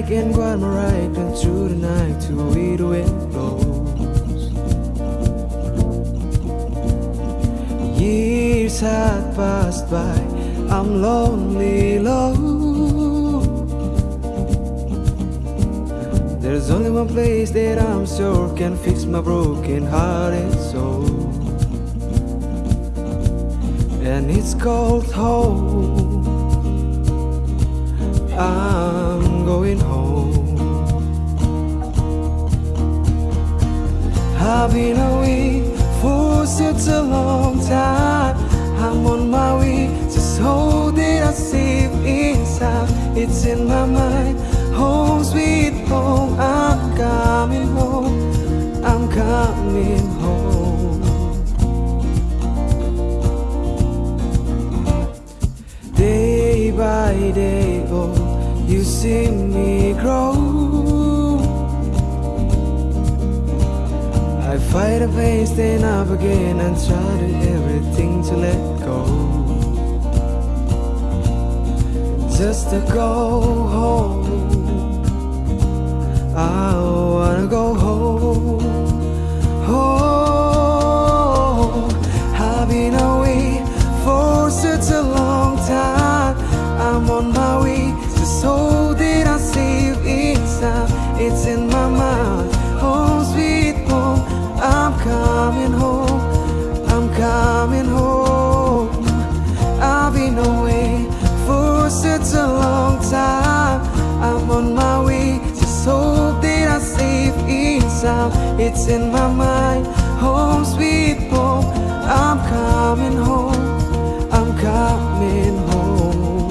bike and go on my ride and through the night to where the wind blows. Years had passed by, I'm lonely, low. There's only one place that I'm sure can fix my broken heart and soul. And it's called home. I'm been away for such a long time. I'm on my way, just hold it, I safe inside. It's in my mind, home sweet home. I'm coming home, I'm coming home. Day by day, oh, you see me grow. I fight a pain, stand up again, and try to everything to let go. Just to go home. I wanna go home. Home. It's in my mind, home sweet home. I'm coming home. I'm coming home.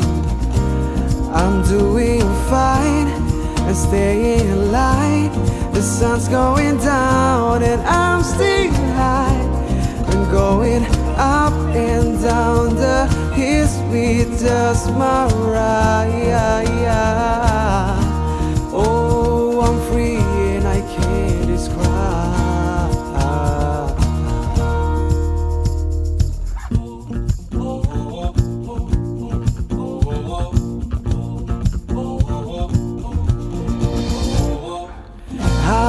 I'm doing fine and staying alive. The sun's going down and I'm still high. I'm going up and down the hills with just my ride.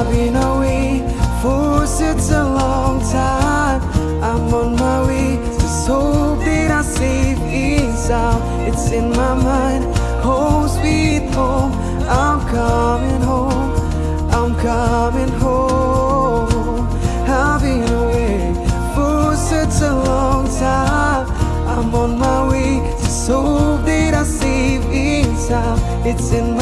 I've been away for such a long time. I'm on my way, just hope that I save inside. It's in my mind, home sweet home. I'm coming home, I'm coming home. I've been away for such a long time. I'm on my way, just hope that I save inside. It's in